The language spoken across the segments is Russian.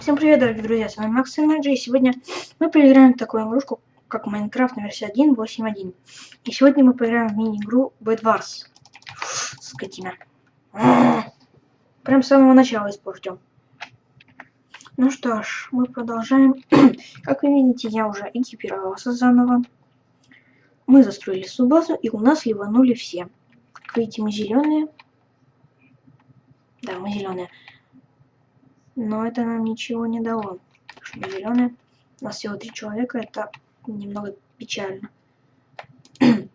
Всем привет, дорогие друзья, с вами Макс Эмэджи, и сегодня мы поиграем в такую игрушку, как Майнкрафт на версии 1.8.1. И сегодня мы поиграем в мини-игру Bed Wars. Скотина. Прям с самого начала испортил. Ну что ж, мы продолжаем. как вы видите, я уже экипировался заново. Мы застроили субазу, и у нас ливанули все. Как видите, мы зеленые. Да, мы зеленые. Но это нам ничего не дало. Что зеленые. У нас всего три человека, это немного печально.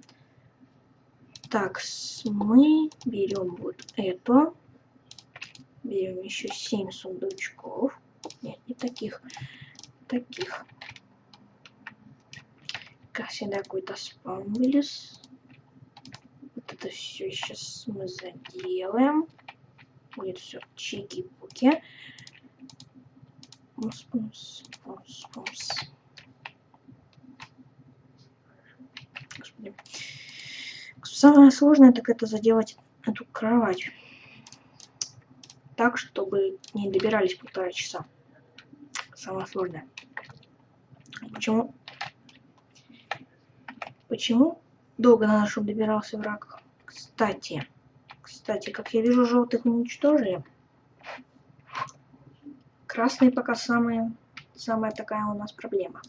так, мы берем вот это. Берем еще 7 сундучков. Нет, не таких. Таких. Как всегда, какой-то спам вылез. Вот это все сейчас мы заделаем. Будет все чики-пуки. Пумс, пумс, пумс, пумс. Господи. Самое сложное так это заделать эту кровать. Так, чтобы не добирались полтора часа. Самое сложное. Почему? Почему долго надо, чтобы добирался враг? Кстати, кстати, как я вижу, желтых уничтожили. Красные пока самые, самая такая у нас проблема.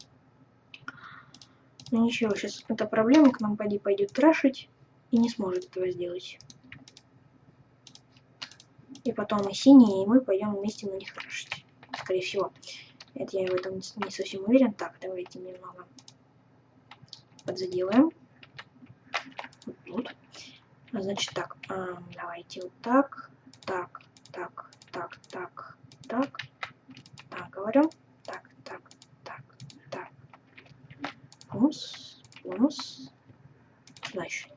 Ну ничего, сейчас эта проблема к нам пойди пойдет трашить и не сможет этого сделать. И потом и синие, и мы пойдем вместе на них трашить. Скорее всего. Это я в этом не совсем уверен. Так, давайте немного подзаделаем. Вот тут. Значит так, давайте вот так, так, так, так, так, так, так, говорю. Так, так, так, так. Пумс, пумс. Значит.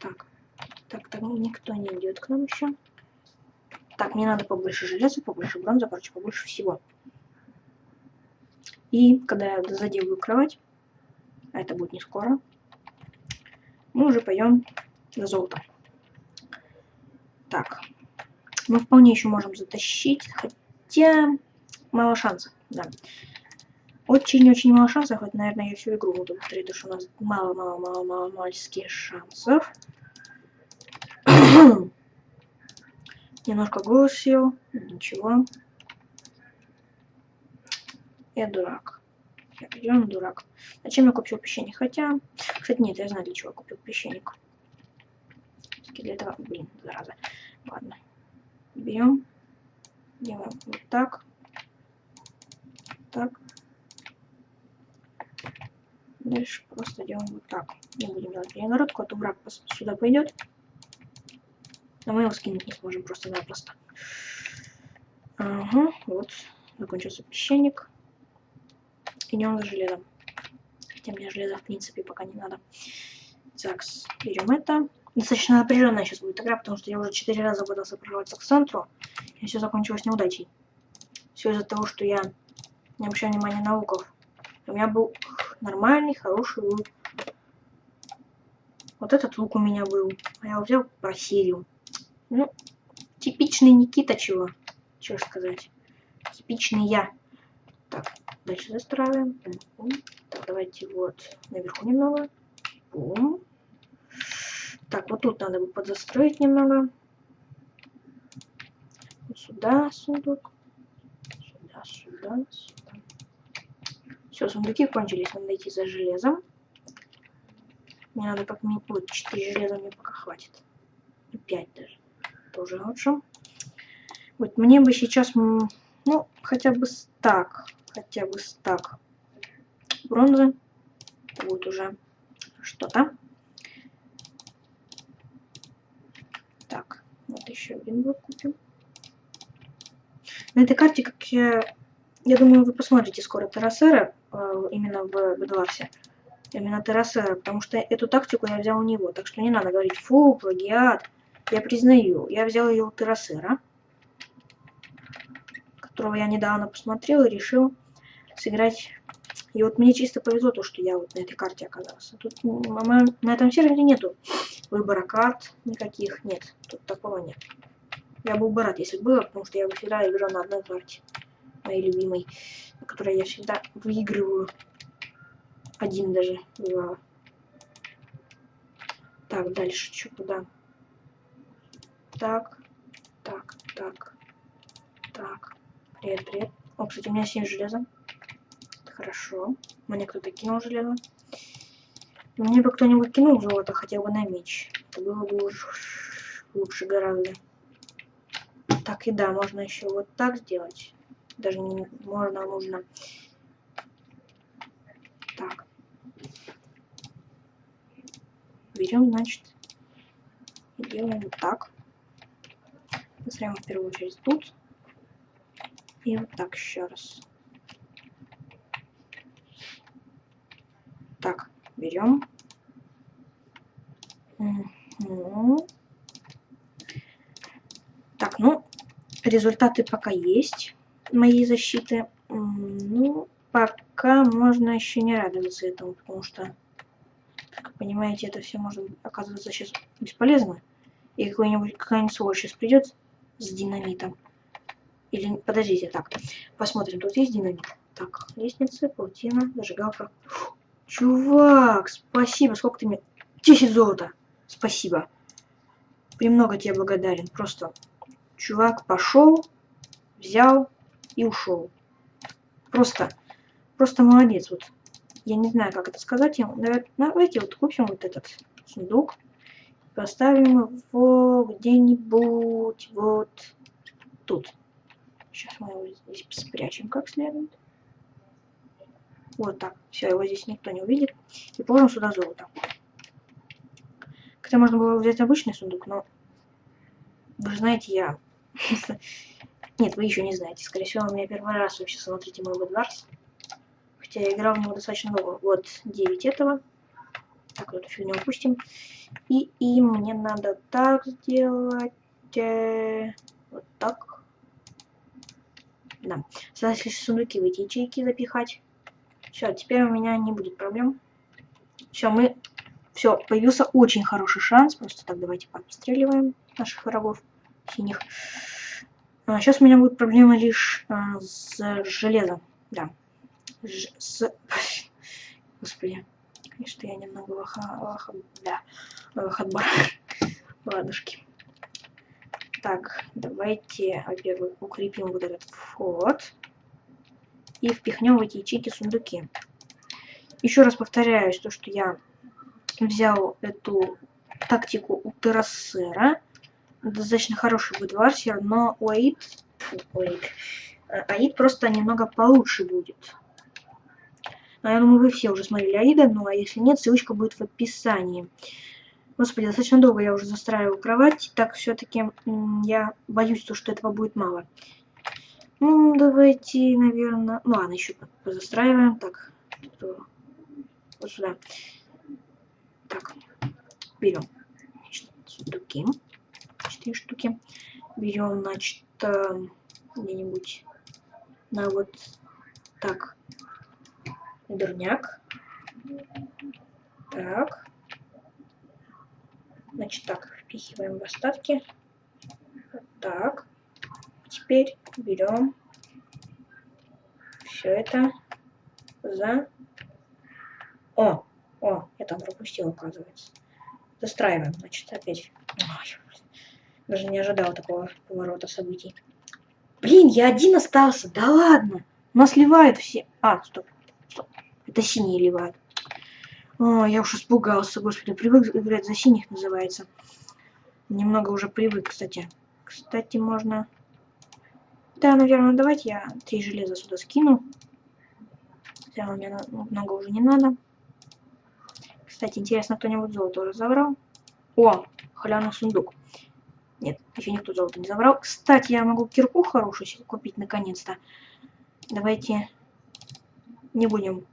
Так, так, так, никто не идет к нам еще. Так, мне надо побольше железа, побольше бронзы, короче, побольше всего. И когда я заделаю кровать, а это будет не скоро, мы уже пойдем на золото. Так, мы вполне еще можем затащить, Хотя мало шансов, да. Очень-очень мало шансов. Это, наверное, я всю игру буду повторить, потому что у нас мало-мало-мало-мало мальских шансов. Немножко голос сел. Ничего. Я дурак. Я определенно дурак. Зачем я купил песчаник? Хотя... Кстати, нет, я знаю, для чего я купил песчаник. Для этого... Блин, зараза. Ладно. Берем делаем вот так, так. Дальше просто делаем вот так. Не будем делать перегородку, а то враг сюда пойдет. Но мы его скинуть не сможем просто-напросто. Ага, вот. Закончился песчаник. Идем за железом. Хотя мне железа в принципе пока не надо. Так, берем это. Достаточно напряженная сейчас будет игра, потому что я уже четыре раза пытался прорваться к центру, и все закончилось неудачей. Все из-за того, что я не обращаю внимания на луков. У меня был нормальный, хороший лук. Вот этот лук у меня был, а я взял просерил. Ну, типичный Никита чего. Чего сказать. Типичный я. Так, дальше застраиваем. Так, давайте вот наверху немного. Бум. Так, вот тут надо бы подзастроить немного. Вот сюда сундук. Сюда, сюда, сюда. Все, сундуки кончились. Надо идти за железом. Мне надо как минимум... Вот, 4 железа мне пока хватит. 5 даже. Тоже лучше. Вот, мне бы сейчас... Ну, хотя бы стак. Хотя бы стак бронзы. Будет уже что-то. еще один блок купим. На этой карте, как я... Я думаю, вы посмотрите скоро Террасера, э, именно в Бедварсе. Именно Террасера, потому что эту тактику я взял у него. Так что не надо говорить, фу, плагиат. Я признаю, я взял ее у Террасера, которого я недавно посмотрел и решил сыграть. И вот мне чисто повезло то, что я вот на этой карте оказался. Тут на этом сервере нету выбора карт никаких. Нет, тут такого нет. Я был бы рад, если было, потому что я всегда играл на одной карте. моей любимой, на которой я всегда выигрываю. Один даже бывало. Так, дальше что куда? Так, так, так, так. Привет, привет. О, кстати, у меня 7 железа. Хорошо. Мне кто-то кинул железо. Мне бы кто-нибудь кинул золото хотя бы на меч. Это было бы лучше гораздо. Так, и да, можно еще вот так сделать. Даже не можно, а нужно. Так. Берем, значит, и делаем вот так. Поставим в первую очередь тут. И вот так еще раз. Так, берем. Угу. Так, ну, результаты пока есть моей защиты. Ну, пока можно еще не радоваться этому, потому что, как понимаете, это все может оказываться сейчас бесполезно. И какой-нибудь какая-нибудь сволочь сейчас придет с динамитом. Или, подождите, так, посмотрим, тут есть динамит. Так, лестница, паутина, зажигалка. Фу, чувак, спасибо, сколько ты мне... 10 золота, спасибо. Премного тебе благодарен, просто чувак пошел, взял и ушел. Просто, просто молодец. Вот я не знаю, как это сказать. Давайте вот купим вот этот сундук. Поставим его где-нибудь вот тут. Сейчас мы его здесь спрячем как следует. Вот так. Все, его здесь никто не увидит. И положим сюда золото. Хотя можно было взять обычный сундук, но вы же знаете, я Нет, вы еще не знаете. Скорее всего, у меня первый раз вообще смотрите мой Bedwars. Хотя я играл в него достаточно много. Вот 9 этого. Так, эту фигню упустим. И, и мне надо так сделать. Э, вот так. Да. Осталось лишь сундуки в эти ячейки запихать. Все, теперь у меня не будет проблем. Все, мы... Все, появился очень хороший шанс. Просто так давайте подстреливаем наших врагов синих. А, сейчас у меня будут проблемы лишь а, с железом. Да. Ж с... Господи. Конечно, я немного лоха... лоха... Да. Лохотбар. Ладушки. Так, давайте, во-первых, укрепим вот этот вход. И впихнем в эти ячейки сундуки. Еще раз повторяюсь, то, что я взял эту тактику у Террасера достаточно хороший будет варсер, но Аид, у Аид, э, Аид просто немного получше будет. Но я думаю, вы все уже смотрели Аида, ну а если нет, ссылочка будет в описании. Господи, достаточно долго я уже застраиваю кровать, так все-таки я боюсь, то, что этого будет мало. Ну, давайте, наверное... Ну, ладно, еще позастраиваем. Так, вот сюда. Так, берем сундуки четыре штуки. Берем, значит, э, где-нибудь на вот так дурняк. Так. Значит, так, впихиваем в остатки. Так. Теперь берем все это за... О, о, я там пропустил, оказывается. Застраиваем, значит, опять. Ой, даже не ожидал такого поворота событий. Блин, я один остался. Да ладно. Нас ливают все. А, стоп. Стоп. Это синие ливают. О, я уж испугался, господи. Привык играть за синих называется. Немного уже привык, кстати. Кстати, можно... Да, наверное, давайте я три железа сюда скину. Хотя меня много уже не надо. Кстати, интересно, кто-нибудь золото разобрал? О, халявный сундук. Нет, еще никто золото не забрал. Кстати, я могу кирку хорошую себе купить наконец-то. Давайте не будем,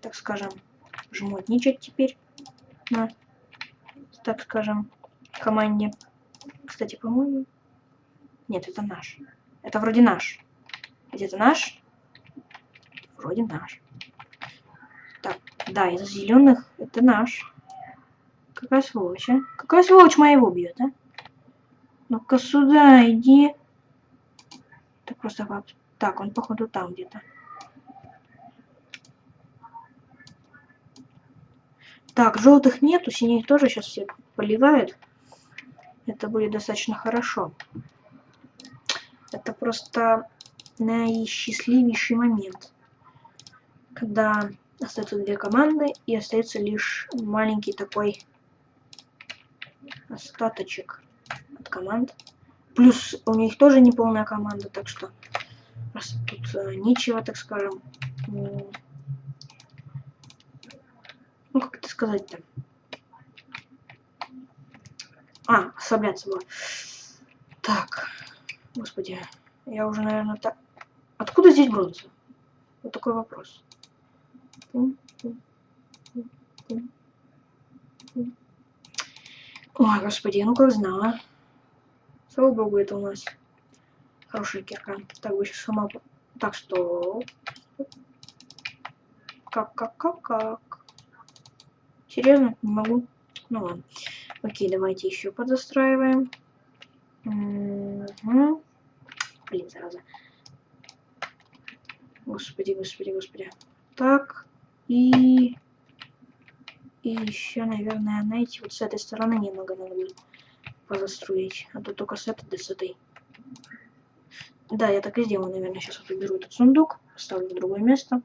так скажем, жмотничать теперь на, так скажем, команде. Кстати, по-моему... Нет, это наш. Это вроде наш. Где это наш? Вроде наш. Так, да, из зеленых это наш. Какая сволочь, а? Какая сволочь моего бьет, а? Ну-ка сюда иди. Так просто Так, он походу там где-то. Так, желтых нету, синих тоже сейчас все поливают. Это будет достаточно хорошо. Это просто наисчастливейший момент. Когда остаются две команды и остается лишь маленький такой остаточек от команд. Плюс у них тоже не полная команда, так что тут э, нечего, так скажем, ну, как это сказать-то? А, ослабляться было. Так, господи, я уже, наверное, так... Откуда здесь бронза? Вот такой вопрос. Ой, господи, ну как знала. Слава богу, это у нас хорошая кирка. Так, бы сейчас сама... Так, что... Как, как, как, как? Серьезно? Не могу? Ну ладно. Окей, давайте еще подзастраиваем. Угу. Блин, зараза. Господи, господи, господи. Так. И... И еще, наверное, знаете, вот с этой стороны немного надо будет позастроить. А то только с этой, да с этой. Да, я так и сделаю, наверное. Сейчас вот уберу этот сундук, поставлю в другое место.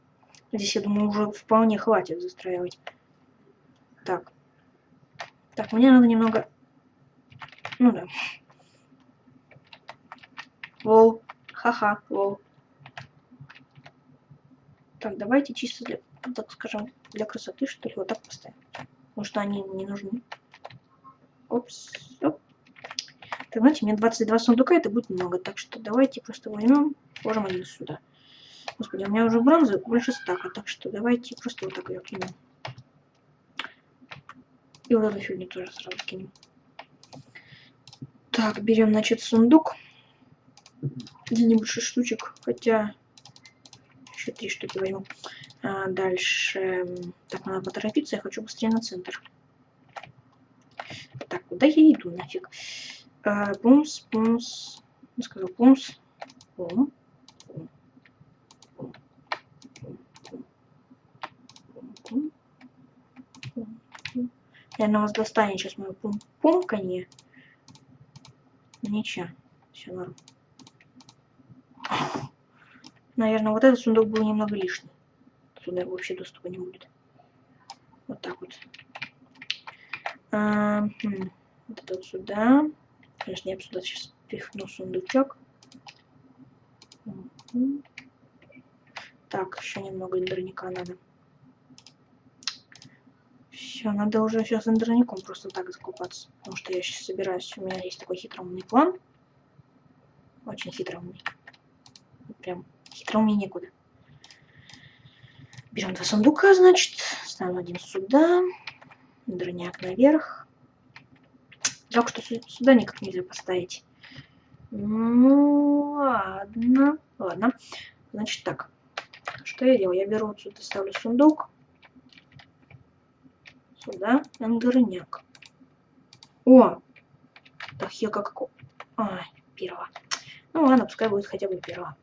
Здесь, я думаю, уже вполне хватит застраивать. Так. Так, мне надо немного... Ну да. Лол. Ха-ха, лол. Так, давайте чисто для так скажем, для красоты, что ли, вот так поставим. Потому что они не нужны. Опс. Оп. Так, знаете, мне 22 сундука, это будет много. Так что давайте просто возьмем, положим один сюда. Господи, у меня уже бронзы больше стака, так что давайте просто вот так ее кинем. И вот эту фигню тоже сразу кинем. Так, берем, значит, сундук. Где-нибудь 6 штучек, хотя еще три штуки возьму. А, дальше. Так, надо поторопиться, я хочу быстрее на центр. Так, куда я иду нафиг? А, пумс, пумс. Я сказал пумс. Пум. Наверное, вас достанет сейчас мое пум пумканье. Ничего, все норм. Наверное, вот этот сундук был немного лишний туда вообще доступа не будет. Вот так вот. А, хм, вот это вот сюда. Конечно, я сюда сейчас пихну сундучок. Так, еще немного эндерника надо. Все, надо уже сейчас эндерником просто так закупаться. Потому что я сейчас собираюсь. У меня есть такой хитроумный план. Очень хитроумный. Прям хитроумнее некуда. Берем два сундука, значит. Ставим один сюда. Дроняк наверх. Жалко, что сюда никак нельзя поставить. Ну, ладно. Ладно. Значит так. Что я делаю? Я беру вот сюда, ставлю сундук. Сюда. Андерняк. О! Так, я как... Ай, первого. Ну ладно, пускай будет хотя бы первого.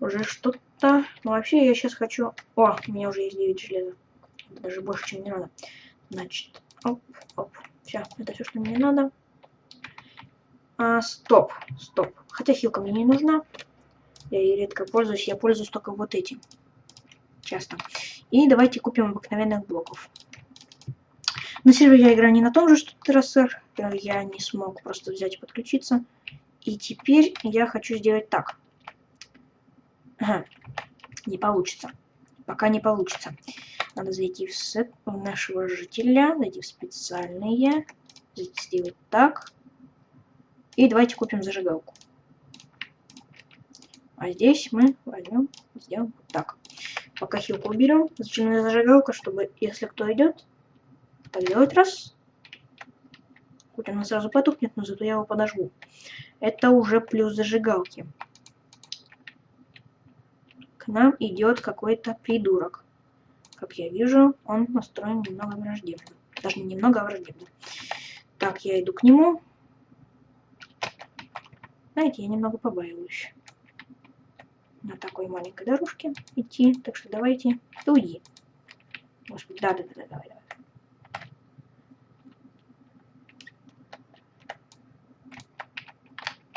Уже что-то да, ну вообще я сейчас хочу... О, у меня уже есть 9 железа. Даже больше, чем мне надо. Значит, оп, оп. Все, это все, что мне надо. А, стоп, стоп. Хотя хилка мне не нужна. Я ей редко пользуюсь. Я пользуюсь только вот этим. Часто. И давайте купим обыкновенных блоков. На сервере я играю не на том же, что Террасер. Я не смог просто взять и подключиться. И теперь я хочу сделать так. Не получится. Пока не получится. Надо зайти в сет нашего жителя, зайти в специальные, сделать так. И давайте купим зажигалку. А здесь мы возьмем, сделаем вот так. Пока хилку уберем, зачем мне зажигалка, чтобы, если кто идет, так делать раз. Хоть она сразу потухнет, но зато я его подожгу. Это уже плюс зажигалки нам идет какой-то придурок. Как я вижу, он настроен немного враждебно. Даже не немного, а враждебно. Так, я иду к нему. Знаете, я немного побаиваюсь. на такой маленькой дорожке идти. Так что давайте, уйди. Господи, да, да, да, да, давай, давай.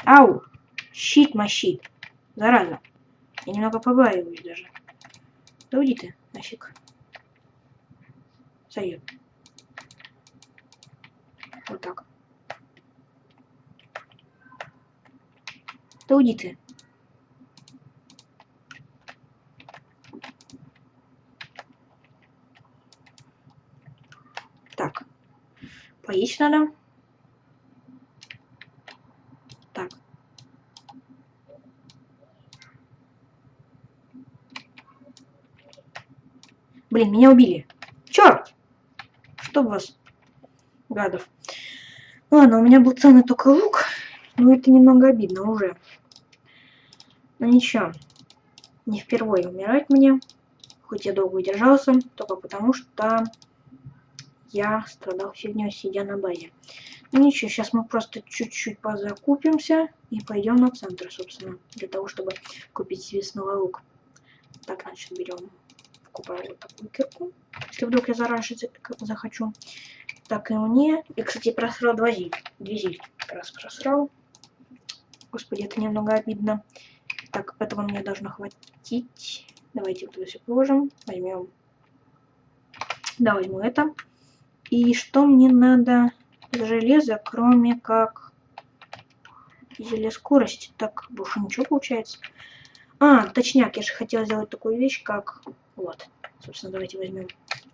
Ау! Щит мощит. Зараза. Я немного побаиваюсь даже. Да уйди ты, нафиг. Сойдет. Вот так. Да уйди ты. Так. Поесть надо. Так. Блин, меня убили. Черт! Чтоб вас, гадов. Ладно, у меня был ценный только лук. Но это немного обидно уже. Но ничего. Не впервые умирать мне. Хоть я долго держался, только потому что я страдал фигней, сидя на базе. Ну ничего, сейчас мы просто чуть-чуть позакупимся и пойдем на центр, собственно, для того, чтобы купить себе снова лук. Так, значит, берем, покупаем вот такую кирку, если вдруг я зараньше захочу. Так, и мне... И, кстати, просрал два зиль. Две зиль раз просрал. Господи, это немного обидно. Так, этого мне должно хватить. Давайте вот все положим. Возьмем... Да, возьму это. И что мне надо из железа, кроме как зелья скорости? Так, больше ничего получается. А, точняк, я же хотела сделать такую вещь, как... Вот. Собственно, давайте возьмем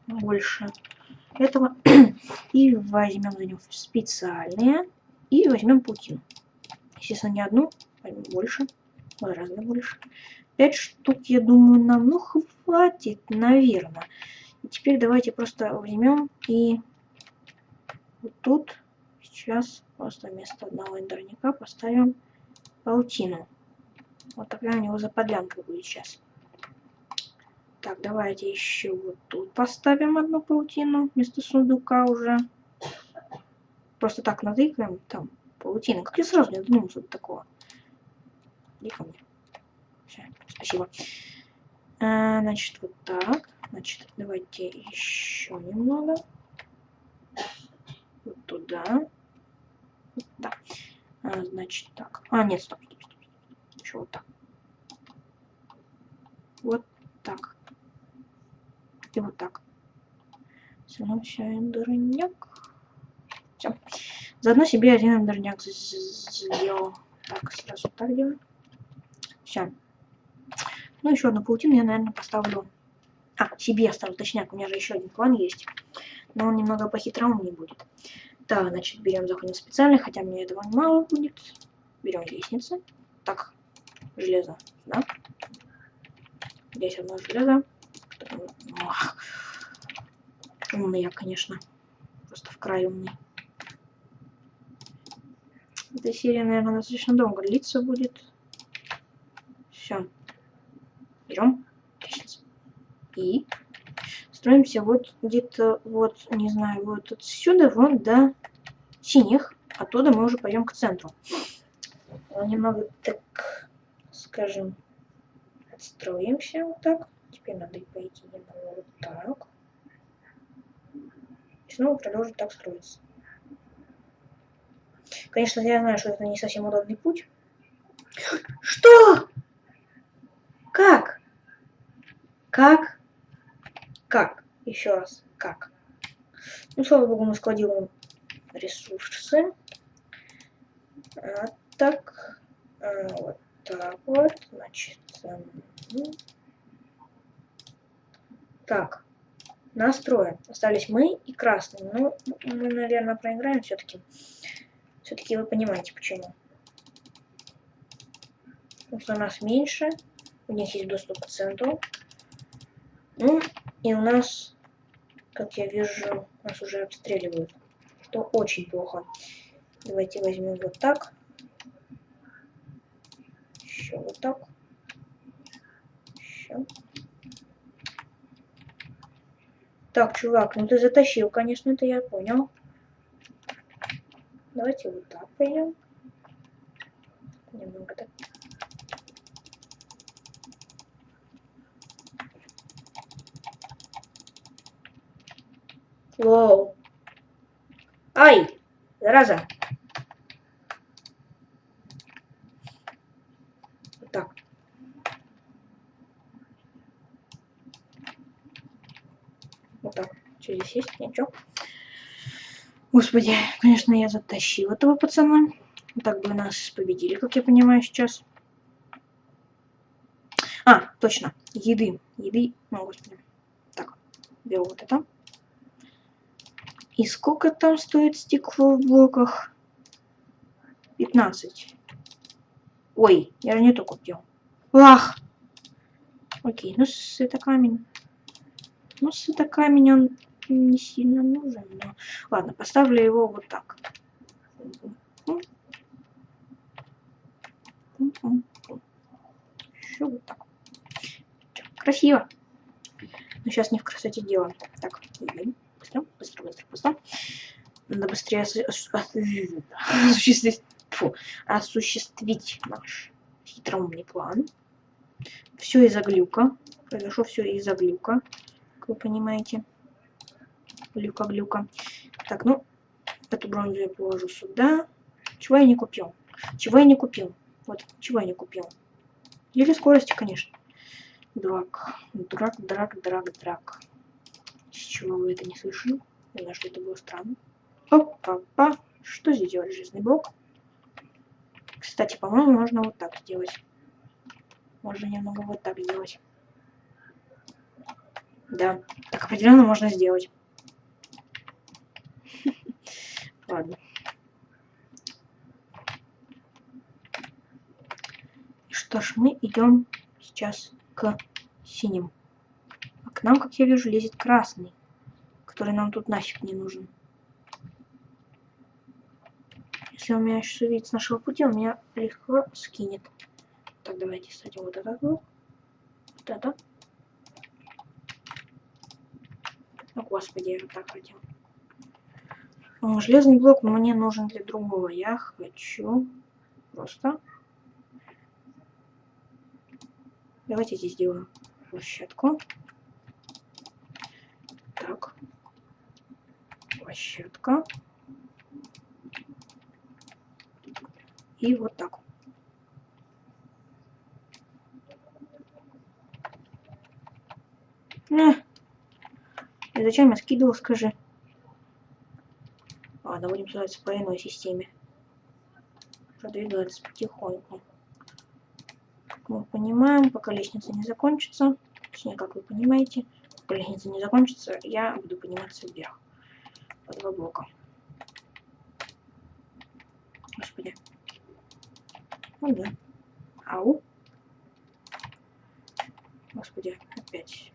больше этого. и возьмем за него специальные. И возьмем паутину. Естественно, не одну, возьмем больше. Гораздо больше. Пять штук, я думаю, нам, ну, хватит, наверное. И теперь давайте просто возьмем и вот тут сейчас просто вместо одного эндерника поставим паутину. Вот такая у него заподлянка будет сейчас. Так, давайте еще вот тут поставим одну паутину вместо сундука уже. Просто так натыкаем, там паутина. Как я сразу не додумался до такого. Ко мне. Все, спасибо. А, значит, вот так. Значит, давайте еще немного. Вот туда. Да. А, значит, так. А, нет, стоп, стоп, стоп. Еще вот так. Вот так. И вот так. Становимся эндерняк. Все. Заодно себе один эндерняк сделал. Так, сразу так делаем. Все. Ну, еще одну паутину я, наверное, поставлю. А, себе оставлю, точнее, у меня же еще один план есть. Но он немного по-хитрому не будет. Так, значит, берем заходим специально, хотя мне этого мало будет. Берем лестницы. Так, железо, да? Здесь одно железо. Ох. Умный я, конечно. Просто в край умный. Эта серия, наверное, достаточно долго длиться будет. Все. Берем. И строимся вот где-то, вот, не знаю, вот отсюда, вон до синих. Оттуда мы уже пойдем к центру. Немного так, скажем, отстроимся вот так. Теперь надо пойти немного вот так. И снова продолжить так строиться. Конечно, я знаю, что это не совсем удобный путь. Что? Как? Как? Как? Еще раз. Как? Ну, слава богу, мы складируем ресурсы. А, так. А, вот так вот. Значит, так, настроим. Остались мы и красный. Ну, мы, наверное, проиграем все-таки. Все-таки вы понимаете, почему. Потому что у нас меньше. У них есть доступ к центру. Ну, и у нас, как я вижу, нас уже обстреливают. Что очень плохо. Давайте возьмем вот так. Еще вот так. Еще. Так, чувак, ну ты затащил, конечно, это я понял. Давайте вот так пойдем. Немного так. Воу. Ай, зараза. Есть? Ничего. Господи, конечно, я затащил этого пацана. Так бы нас победили, как я понимаю сейчас. А, точно. Еды. Еды. Ну, господи. Так, беру вот это. И сколько там стоит стекло в блоках? 15. Ой, я же не то купил. Ах! Окей, ну это камень. Ну это камень, он не сильно нужен, но... Ладно, поставлю его вот так. Еще вот так. Красиво. Но сейчас не в красоте дело. Так, быстро, быстро, быстро, быстро. Надо быстрее осуществить, фу, осуществить наш хитроумный план. Все из-за глюка. Произошло все из-за глюка, как вы понимаете. Глюка-глюка. Так, ну, эту бронзу я положу сюда. Чего я не купил? Чего я не купил? Вот, чего я не купил? Или скорости, конечно. Драк. Драк, драк, драк, драк. С чего вы это не слышали? Не знаю, что это было странно. Опа-па. Что здесь делать? Жизненный блок. Кстати, по-моему, можно вот так сделать. Можно немного вот так сделать. Да, так определенно можно сделать. Ладно. Что ж, мы идем сейчас к синим. А к нам, как я вижу, лезет красный, который нам тут нафиг не нужен. Если он меня сейчас увидит с нашего пути, он меня легко скинет. Так, давайте кстати, вот этот вот. Вот это. О, господи, я так хотел. Железный блок мне нужен для другого. Я хочу просто Давайте здесь сделаем площадку. Так. Площадка. И вот так. Э. И зачем я скидывал, скажи? Ладно, будем строиться по иной системе. Продвигаться потихоньку мы понимаем, пока лестница не закончится, точнее, как вы понимаете, пока лестница не закончится, я буду подниматься вверх по два блока. Господи. Ну да. Ау. Господи, опять.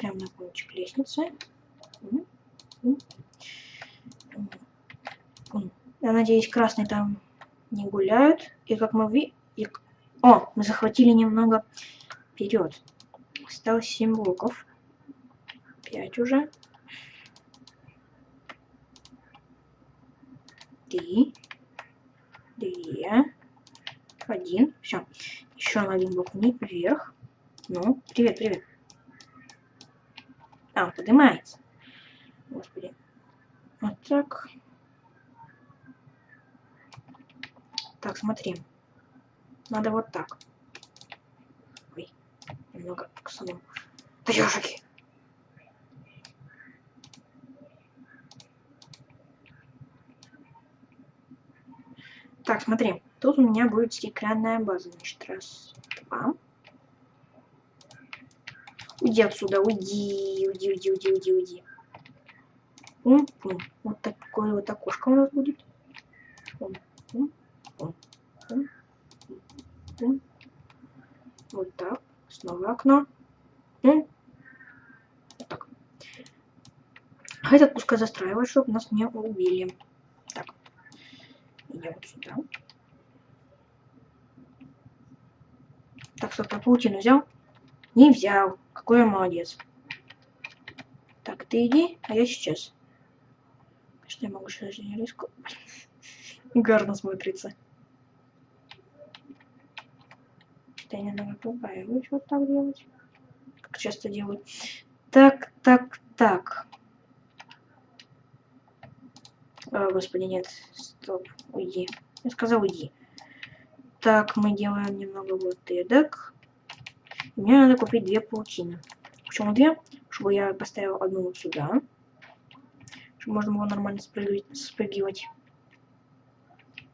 Прям на кончик лестницы. Я надеюсь, красные там не гуляют. И как мы видим... О, мы захватили немного вперед. Осталось 7 блоков. 5 уже. Три. Две. Один. Все. Еще на один блок вверх. Ну, привет, привет. А, он поднимается. Господи. Вот так. Так, смотри. Надо вот так. Ой, немного косанул. Да! Так, смотри. Тут у меня будет стеклянная база. Значит, раз, два. Уйди отсюда, уйди, уйди, уйди, уйди, уйди, уйди. Пум, пум. Вот такое вот окошко у нас будет. Пум, пум. Вот так. Снова окно. Вот так. А этот пускай застраивает, чтобы нас не убили. Так. Идем вот сюда. Так, стоп, я паутину взял? Не взял. Какой я молодец. Так, ты иди, а я сейчас. Что я могу сейчас не риску? Гарно смотрится. что я немного побаиваюсь вот так делать. как часто делают. Так, так, так. О, господи, нет. Стоп. Уйди. Я сказал, уйди. Так, мы делаем немного вот эдак. Мне надо купить две паутины. Почему две? Чтобы я поставил одну вот сюда. Чтобы можно было нормально спрыгивать. спрыгивать.